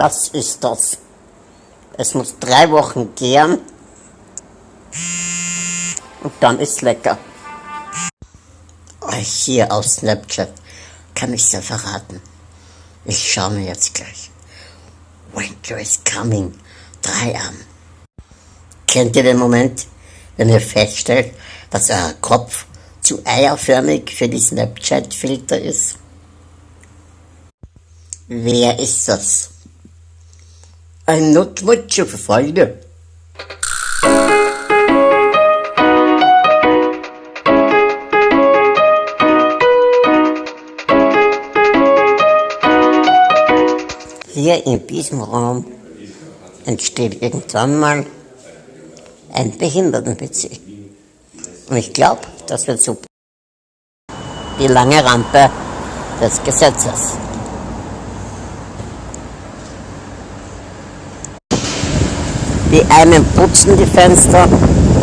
Was ist das? Es muss drei Wochen gären und dann ist lecker. Hier auf Snapchat kann ich ja verraten. Ich schaue mir jetzt gleich. Winter is coming. Drei an. Kennt ihr den Moment, wenn ihr feststellt, dass euer Kopf zu eierförmig für die Snapchat-Filter ist? Wer ist das? I'm not much of a fighter. Hier in diesem Raum entsteht irgendwann mal ein Behinderten-PC. Und ich glaube, das wird super. Die lange Rampe des Gesetzes. Die einen putzen die Fenster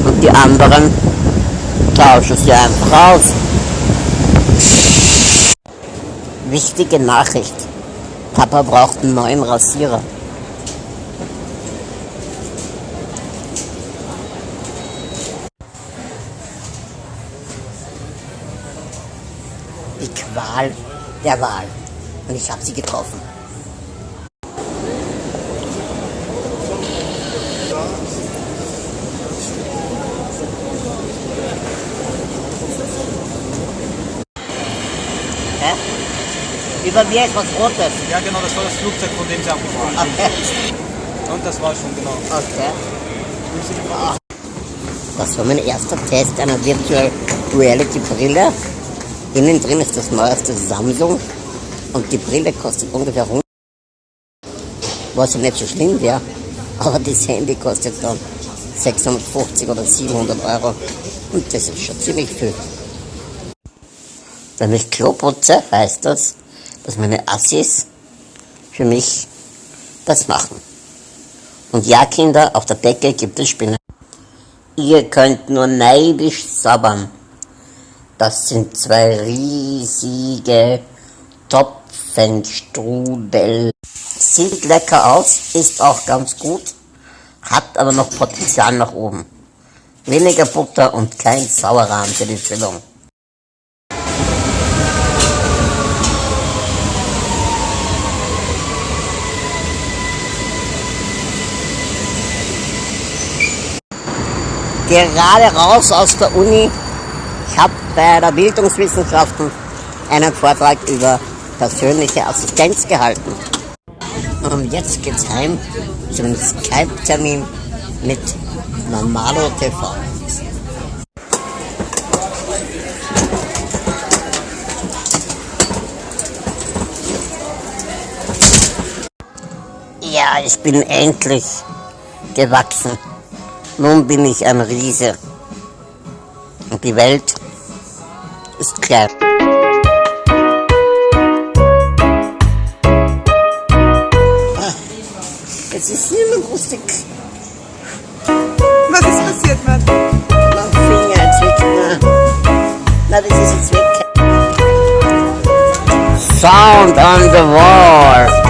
und die anderen tauschen sie einfach aus. Wichtige Nachricht. Papa braucht einen neuen Rasierer. Die Qual der Wahl. Und ich habe sie getroffen. Über mir ist was Rotes. Ja, genau, das war das Flugzeug, von dem sie abgefahren sind. Okay. Und das war schon, genau. okay. Das war mein erster Test einer Virtual Reality Brille. Innen drin ist das neueste Samsung und die Brille kostet ungefähr 100. Was ja nicht so schlimm wäre, aber das Handy kostet dann 650 oder 700 Euro und das ist schon ziemlich viel. Wenn ich Klo putze, heißt das, dass meine Assis für mich das machen. Und ja, Kinder, auf der Decke gibt es Spinnen. Ihr könnt nur neidisch sabbern. Das sind zwei riesige Topfenstrudel. Sieht lecker aus, ist auch ganz gut, hat aber noch Potenzial nach oben. Weniger Butter und kein Sauerrahm für die Füllung. Gerade raus aus der Uni. Ich habe bei der Bildungswissenschaften einen Vortrag über persönliche Assistenz gehalten. Und jetzt geht's heim zum Skype-Termin mit Normalo TV. Ja, ich bin endlich gewachsen. Nun bin ich ein Riese. Und die Welt ist klein. Jetzt ist niemand lustig. Was ist passiert, Mann? Mein Finger jetzt weg. Na, na, das ist jetzt weg. Sound on the wall.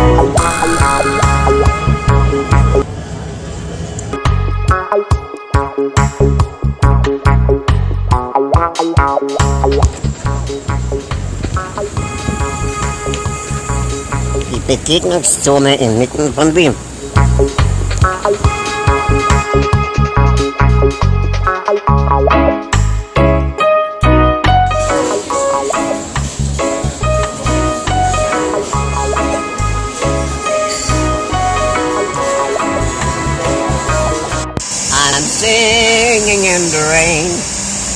Die Begegnungszone inmitten von Wien.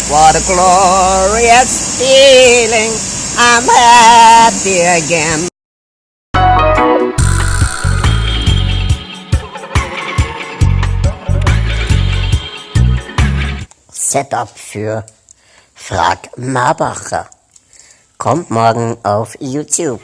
What a glorious feeling. I'm happy again. Setup für Frag Marbacher. Kommt morgen auf YouTube.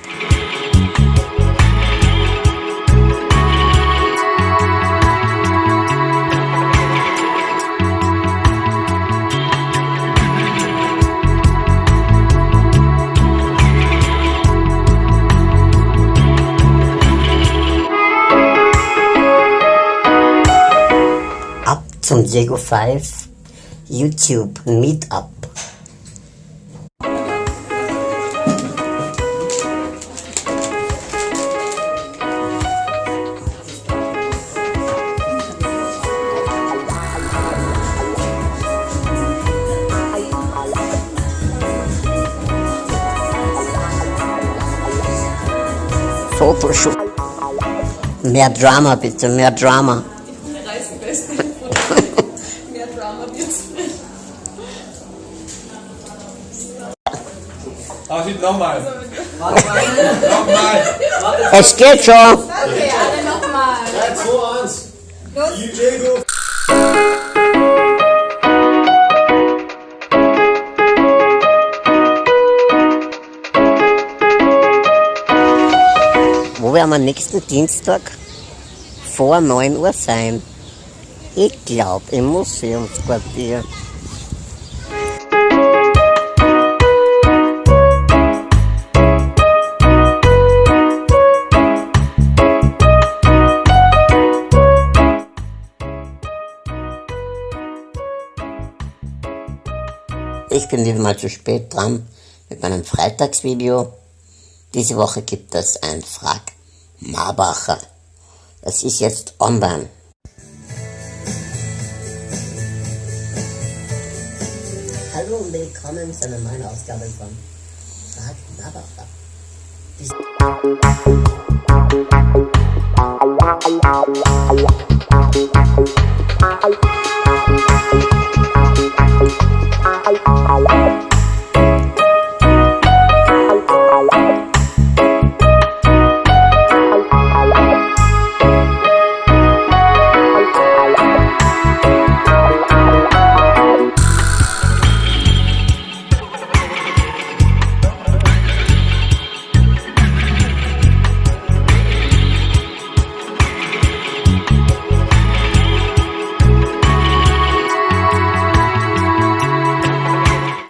Zum Diego 5 YouTube Meetup. Photoshoot. Mehr Drama bitte, mehr Drama. Aber schieb nochmal. Nochmal. Es geht schon. Okay, alle nochmal. 3, 2, 1. DJ go. Wo werden wir nächsten Dienstag vor 9 Uhr sein? Ich glaube im Museumsquartier. Bin wieder mal zu spät dran mit meinem Freitagsvideo. Diese Woche gibt es ein Frag Marbacher. Das ist jetzt online. Hallo und willkommen zu einer neuen Ausgabe von Frag Marbacher. Bis